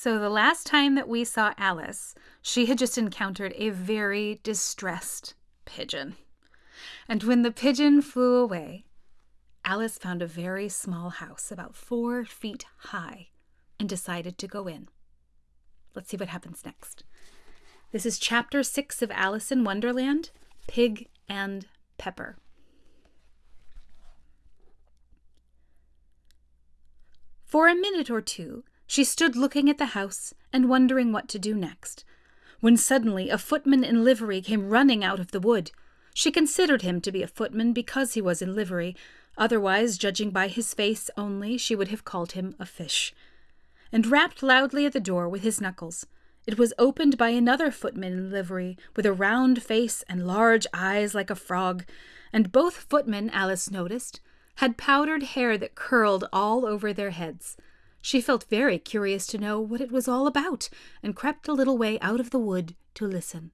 So, the last time that we saw Alice, she had just encountered a very distressed pigeon. And when the pigeon flew away, Alice found a very small house, about four feet high, and decided to go in. Let's see what happens next. This is chapter six of Alice in Wonderland Pig and Pepper. For a minute or two, she stood looking at the house and wondering what to do next, when suddenly a footman in livery came running out of the wood. She considered him to be a footman because he was in livery, otherwise, judging by his face only, she would have called him a fish, and rapped loudly at the door with his knuckles. It was opened by another footman in livery, with a round face and large eyes like a frog, and both footmen, Alice noticed, had powdered hair that curled all over their heads. She felt very curious to know what it was all about, and crept a little way out of the wood to listen.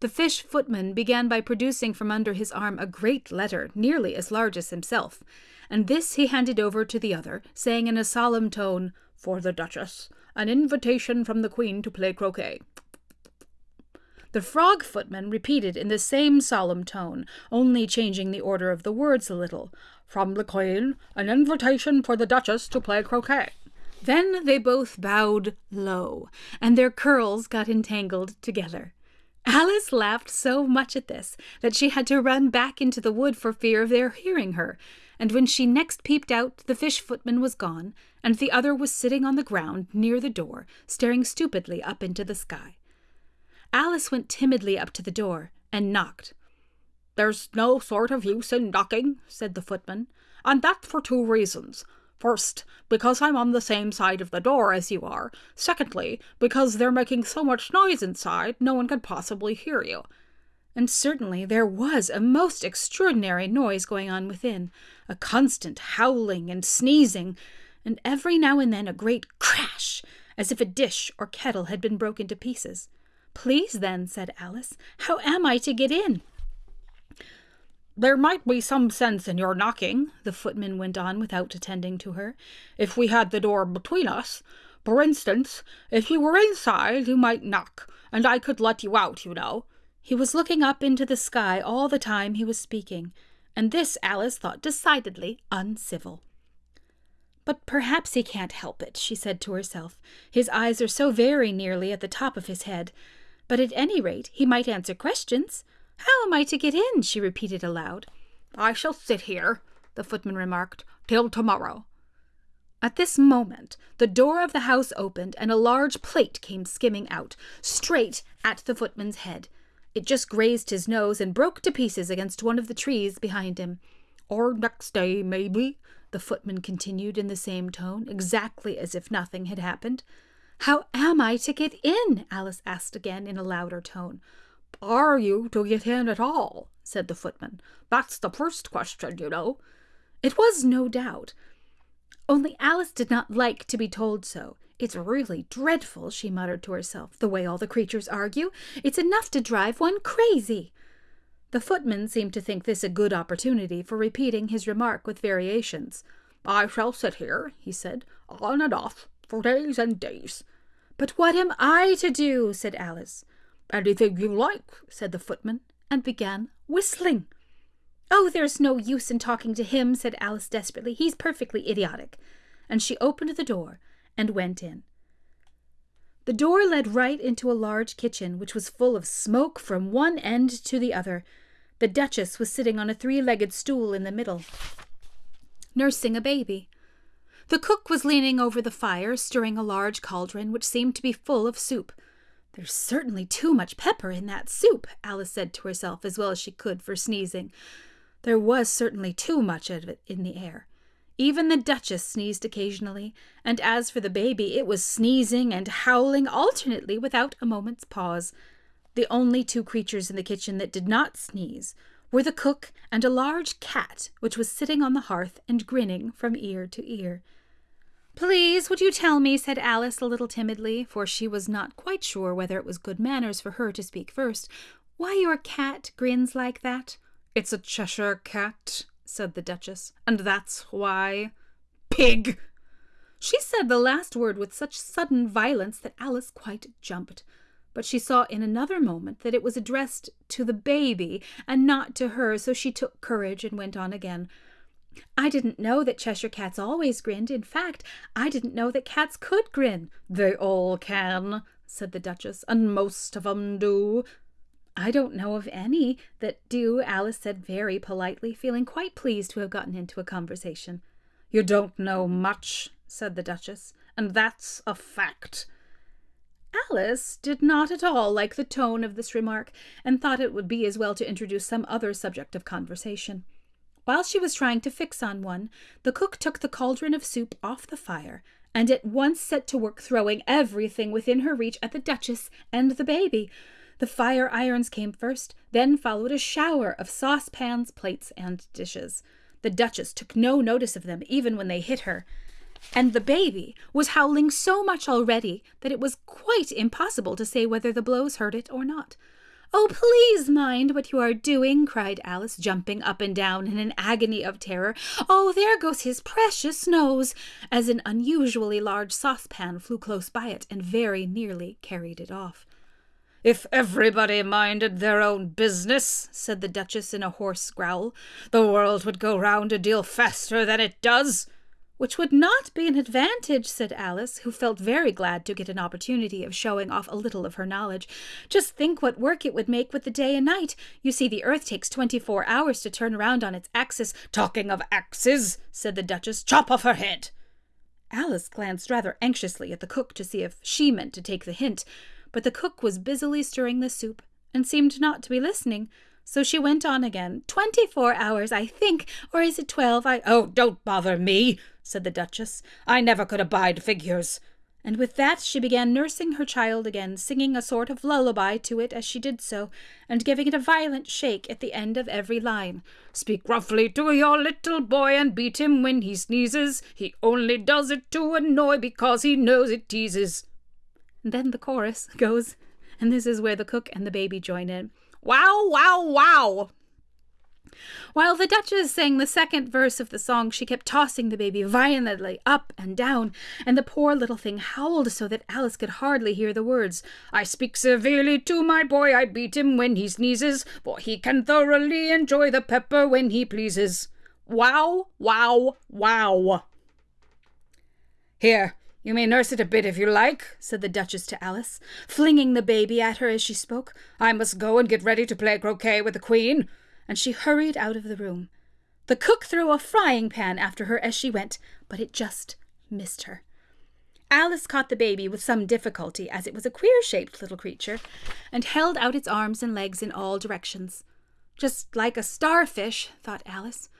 The fish footman began by producing from under his arm a great letter, nearly as large as himself, and this he handed over to the other, saying in a solemn tone, For the Duchess, an invitation from the Queen to play croquet. The frog footman repeated in the same solemn tone, only changing the order of the words a little, from the Queen, an invitation for the Duchess to play croquet. Then they both bowed low, and their curls got entangled together. Alice laughed so much at this that she had to run back into the wood for fear of their hearing her, and when she next peeped out, the fish footman was gone, and the other was sitting on the ground near the door, staring stupidly up into the sky. Alice went timidly up to the door and knocked. There's no sort of use in knocking, said the footman, and that for two reasons. First, because I'm on the same side of the door as you are. Secondly, because they're making so much noise inside, no one could possibly hear you. And certainly there was a most extraordinary noise going on within, a constant howling and sneezing, and every now and then a great crash, as if a dish or kettle had been broken to pieces. Please, then, said Alice, how am I to get in? There might be some sense in your knocking, the footman went on without attending to her, if we had the door between us. For instance, if you were inside, you might knock, and I could let you out, you know. He was looking up into the sky all the time he was speaking, and this Alice thought decidedly uncivil. But perhaps he can't help it, she said to herself. His eyes are so very nearly at the top of his head. But at any rate, he might answer questions. How am I to get in? she repeated aloud. I shall sit here, the footman remarked, till tomorrow. At this moment, the door of the house opened and a large plate came skimming out, straight at the footman's head. It just grazed his nose and broke to pieces against one of the trees behind him. Or next day, maybe, the footman continued in the same tone, exactly as if nothing had happened. How am I to get in? Alice asked again in a louder tone. Are you to get in at all? said the footman. That's the first question, you know. It was no doubt. Only Alice did not like to be told so. It's really dreadful, she muttered to herself, the way all the creatures argue. It's enough to drive one crazy. The footman seemed to think this a good opportunity for repeating his remark with variations. I shall sit here, he said, on and off, for days and days. But what am I to do? said Alice. Anything you like, said the footman, and began whistling. Oh, there's no use in talking to him, said Alice desperately. He's perfectly idiotic. And she opened the door and went in. The door led right into a large kitchen, which was full of smoke from one end to the other. The Duchess was sitting on a three legged stool in the middle, nursing a baby. The cook was leaning over the fire, stirring a large cauldron, which seemed to be full of soup. There's certainly too much pepper in that soup, Alice said to herself as well as she could for sneezing. There was certainly too much of it in the air. Even the Duchess sneezed occasionally, and as for the baby, it was sneezing and howling alternately without a moment's pause. The only two creatures in the kitchen that did not sneeze were the cook and a large cat which was sitting on the hearth and grinning from ear to ear. Please, would you tell me, said Alice a little timidly, for she was not quite sure whether it was good manners for her to speak first, why your cat grins like that? It's a Cheshire cat, said the Duchess, and that's why. Pig! She said the last word with such sudden violence that Alice quite jumped. But she saw in another moment that it was addressed to the baby and not to her, so she took courage and went on again. I didn't know that Cheshire cats always grinned. In fact, I didn't know that cats could grin. They all can, said the Duchess, and most of 'em do. I don't know of any that do, Alice said very politely, feeling quite pleased to have gotten into a conversation. You don't know much, said the Duchess, and that's a fact. Alice did not at all like the tone of this remark, and thought it would be as well to introduce some other subject of conversation. While she was trying to fix on one, the cook took the cauldron of soup off the fire and at once set to work throwing everything within her reach at the Duchess and the baby. The fire irons came first, then followed a shower of saucepans, plates, and dishes. The Duchess took no notice of them, even when they hit her, and the baby was howling so much already that it was quite impossible to say whether the blows hurt it or not. Oh, please mind what you are doing, cried Alice, jumping up and down in an agony of terror. Oh, there goes his precious nose! as an unusually large saucepan flew close by it and very nearly carried it off. If everybody minded their own business, said the Duchess in a hoarse growl, the world would go round a deal faster than it does. Which would not be an advantage, said Alice, who felt very glad to get an opportunity of showing off a little of her knowledge. Just think what work it would make with the day and night. You see, the earth takes twenty-four hours to turn around on its axis. Talking of axes, said the Duchess, chop off her head. Alice glanced rather anxiously at the cook to see if she meant to take the hint, but the cook was busily stirring the soup and seemed not to be listening. So she went on again. Twenty-four hours, I think, or is it twelve? I oh, don't bother me, said the Duchess. I never could abide figures. And with that she began nursing her child again, singing a sort of lullaby to it as she did so, and giving it a violent shake at the end of every line. Speak roughly to your little boy and beat him when he sneezes. He only does it to annoy because he knows it teases. And then the chorus goes, and this is where the cook and the baby join in. Wow, wow, wow! While the Duchess sang the second verse of the song, she kept tossing the baby violently up and down, and the poor little thing howled so that Alice could hardly hear the words. I speak severely to my boy, I beat him when he sneezes, for he can thoroughly enjoy the pepper when he pleases. Wow, wow, wow. Here, you may nurse it a bit if you like, said the Duchess to Alice, flinging the baby at her as she spoke. I must go and get ready to play croquet with the Queen and she hurried out of the room. The cook threw a frying pan after her as she went, but it just missed her. Alice caught the baby with some difficulty, as it was a queer shaped little creature, and held out its arms and legs in all directions. Just like a starfish, thought Alice.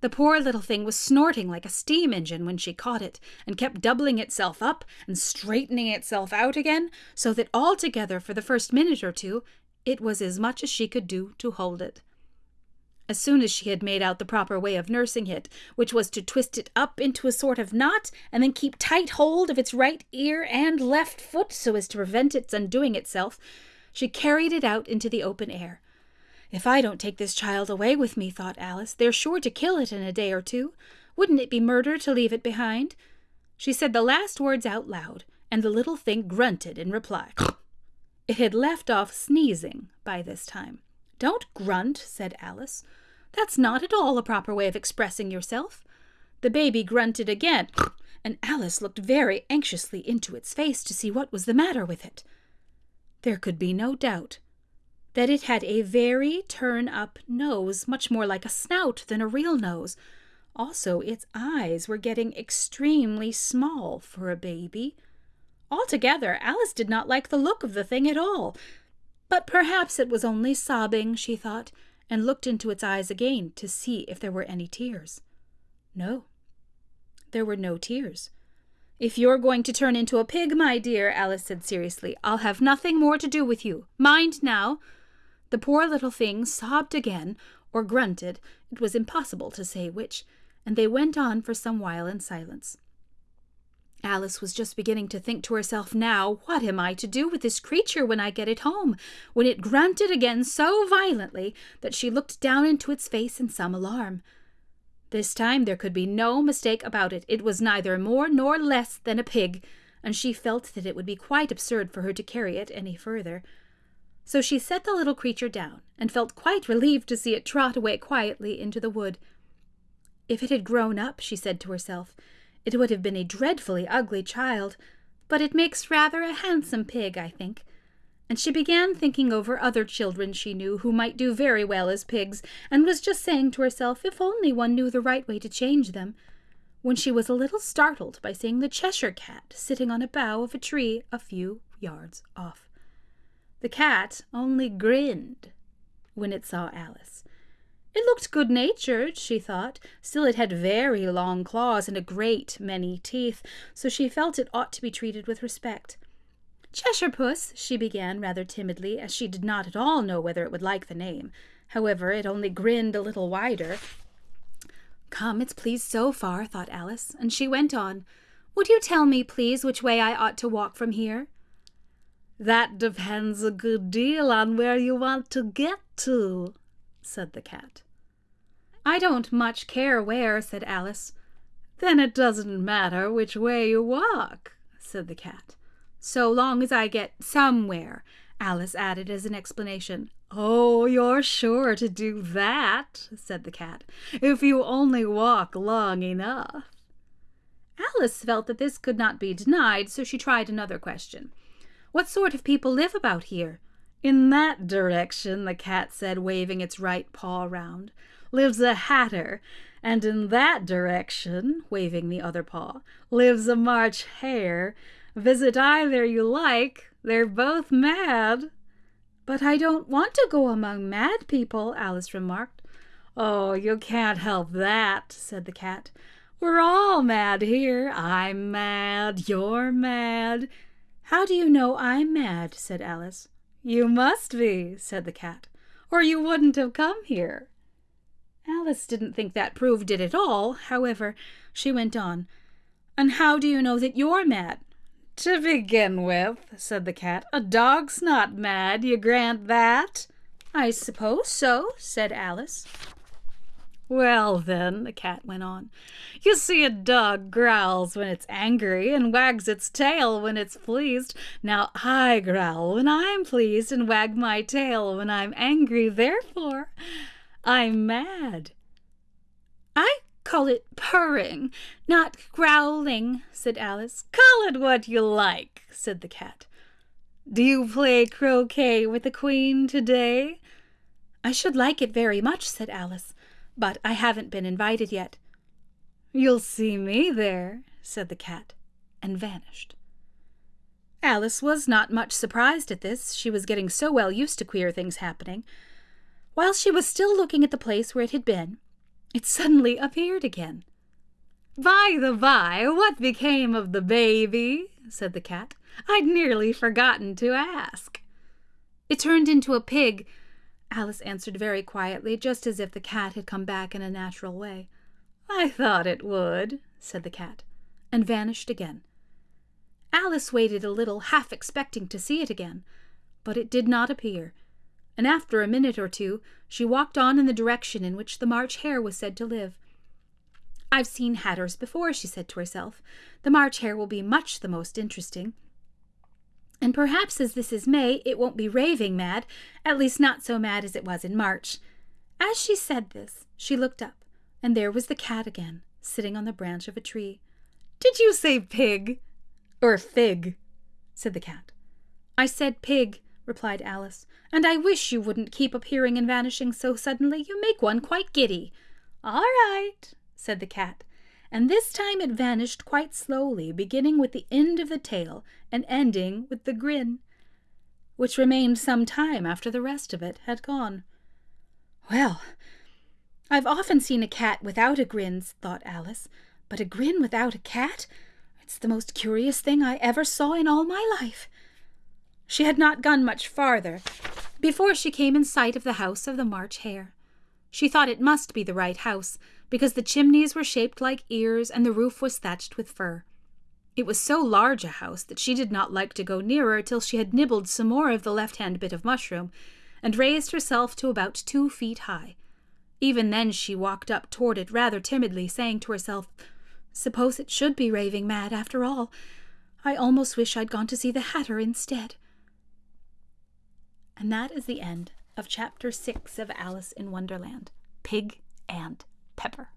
The poor little thing was snorting like a steam engine when she caught it, and kept doubling itself up and straightening itself out again, so that altogether for the first minute or two it was as much as she could do to hold it. As soon as she had made out the proper way of nursing it, which was to twist it up into a sort of knot, and then keep tight hold of its right ear and left foot so as to prevent its undoing itself, she carried it out into the open air. If I don't take this child away with me, thought Alice, they're sure to kill it in a day or two. Wouldn't it be murder to leave it behind? She said the last words out loud, and the little thing grunted in reply. it had left off sneezing by this time. Don't grunt, said Alice. That's not at all a proper way of expressing yourself. The baby grunted again, and Alice looked very anxiously into its face to see what was the matter with it. There could be no doubt that it had a very turn up nose, much more like a snout than a real nose. Also, its eyes were getting extremely small for a baby. Altogether, Alice did not like the look of the thing at all. But perhaps it was only sobbing, she thought, and looked into its eyes again to see if there were any tears. No, there were no tears. If you're going to turn into a pig, my dear, Alice said seriously, I'll have nothing more to do with you. Mind now. The poor little thing sobbed again, or grunted, it was impossible to say which, and they went on for some while in silence. Alice was just beginning to think to herself now, What am I to do with this creature when I get it home? when it grunted again so violently that she looked down into its face in some alarm. This time there could be no mistake about it. It was neither more nor less than a pig, and she felt that it would be quite absurd for her to carry it any further. So she set the little creature down, and felt quite relieved to see it trot away quietly into the wood. If it had grown up, she said to herself, it would have been a dreadfully ugly child, but it makes rather a handsome pig, I think. And she began thinking over other children she knew who might do very well as pigs, and was just saying to herself if only one knew the right way to change them, when she was a little startled by seeing the Cheshire Cat sitting on a bough of a tree a few yards off. The cat only grinned when it saw Alice. It looked good natured, she thought, still it had very long claws and a great many teeth, so she felt it ought to be treated with respect. Cheshire Puss, she began rather timidly, as she did not at all know whether it would like the name. However, it only grinned a little wider. Come, it's pleased so far, thought Alice, and she went on. Would you tell me, please, which way I ought to walk from here? That depends a good deal on where you want to get to, said the cat. I don't much care where, said Alice. Then it doesn't matter which way you walk, said the cat. So long as I get somewhere, Alice added as an explanation. Oh, you're sure to do that, said the cat, if you only walk long enough. Alice felt that this could not be denied, so she tried another question. What sort of people live about here? In that direction, the cat said, waving its right paw round lives a hatter, and in that direction, waving the other paw, lives a March hare. Visit either you like, they're both mad. But I don't want to go among mad people, Alice remarked. Oh, you can't help that, said the cat. We're all mad here. I'm mad, you're mad. How do you know I'm mad? said Alice. You must be, said the cat, or you wouldn't have come here. Alice didn't think that proved it at all. However, she went on. And how do you know that you're mad? To begin with, said the cat, a dog's not mad, you grant that? I suppose so, said Alice. Well, then, the cat went on, you see, a dog growls when it's angry and wags its tail when it's pleased. Now, I growl when I'm pleased and wag my tail when I'm angry. Therefore, I'm mad. I call it purring, not growling, said Alice. Call it what you like, said the cat. Do you play croquet with the Queen today? I should like it very much, said Alice, but I haven't been invited yet. You'll see me there, said the cat, and vanished. Alice was not much surprised at this. She was getting so well used to queer things happening. While she was still looking at the place where it had been, it suddenly appeared again. By the by, what became of the baby? said the cat. I'd nearly forgotten to ask. It turned into a pig, Alice answered very quietly, just as if the cat had come back in a natural way. I thought it would, said the cat, and vanished again. Alice waited a little, half expecting to see it again, but it did not appear and after a minute or two she walked on in the direction in which the March Hare was said to live. I've seen hatters before, she said to herself. The March Hare will be much the most interesting. And perhaps as this is May, it won't be raving mad, at least not so mad as it was in March. As she said this, she looked up, and there was the cat again, sitting on the branch of a tree. Did you say pig? Or fig? said the cat. I said pig, replied Alice, and I wish you wouldn't keep appearing and vanishing so suddenly. You make one quite giddy. All right, said the cat, and this time it vanished quite slowly, beginning with the end of the tail and ending with the grin, which remained some time after the rest of it had gone. Well, I've often seen a cat without a grin, thought Alice, but a grin without a cat? It's the most curious thing I ever saw in all my life. She had not gone much farther before she came in sight of the house of the March Hare. She thought it must be the right house, because the chimneys were shaped like ears and the roof was thatched with fur. It was so large a house that she did not like to go nearer till she had nibbled some more of the left hand bit of mushroom, and raised herself to about two feet high. Even then she walked up toward it rather timidly, saying to herself, Suppose it should be raving mad after all. I almost wish I'd gone to see the Hatter instead. And that is the end of chapter six of Alice in Wonderland Pig and Pepper.